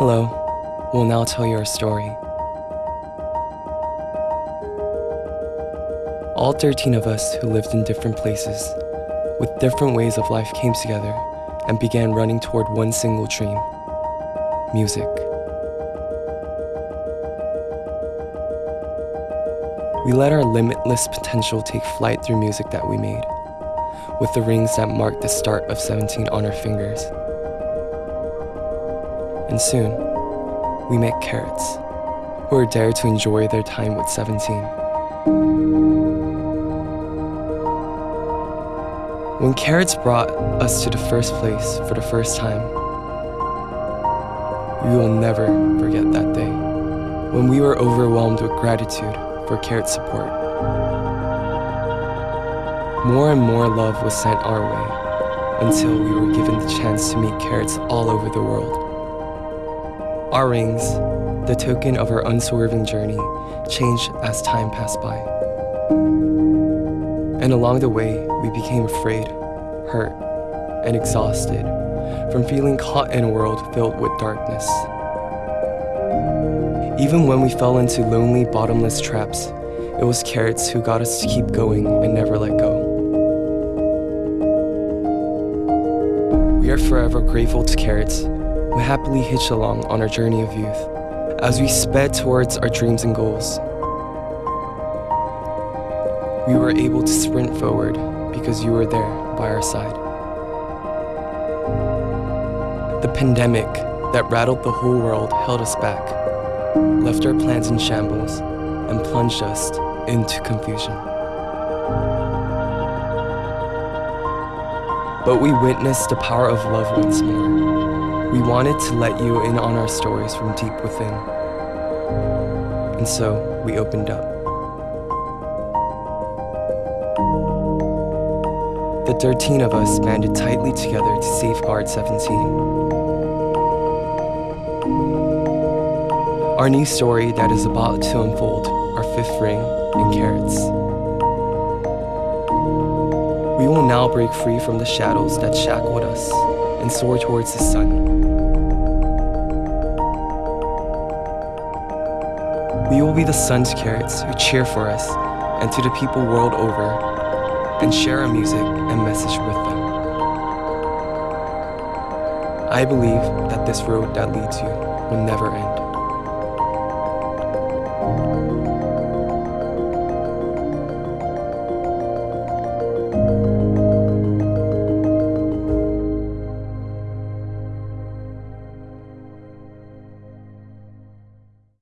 Hello, we'll now tell you our story. All 13 of us who lived in different places, with different ways of life, came together and began running toward one single dream music. We let our limitless potential take flight through music that we made, with the rings that marked the start of 17 on our fingers. And soon, we met CARATs, who were dared to enjoy their time with 17. When CARATs brought us to the first place for the first time, we will never forget that day when we were overwhelmed with gratitude for CARAT's support. More and more love was sent our way until we were given the chance to meet CARATs all over the world. Our rings, the token of our unswerving journey, changed as time passed by. And along the way, we became afraid, hurt, and exhausted from feeling caught in a world filled with darkness. Even when we fell into lonely, bottomless traps, it was CARATs who got us to keep going and never let go. We are forever grateful to CARATs happily hitched along on our journey of youth as we sped towards our dreams and goals. We were able to sprint forward because you were there by our side. The pandemic that rattled the whole world held us back, left our plans in shambles, and plunged us into confusion. But we witnessed the power of love once more. We wanted to let you in on our stories from deep within. And so we opened up. The 13 of us banded tightly together to safeguard 17. Our new story that is about to unfold, our fifth ring and CARATs. We will now break free from the shadows that shackled us and soar towards the sun. We will be the sun's CARATs who cheer for us and to the people world over and share our music and message with them. I believe that this road that leads you will never end.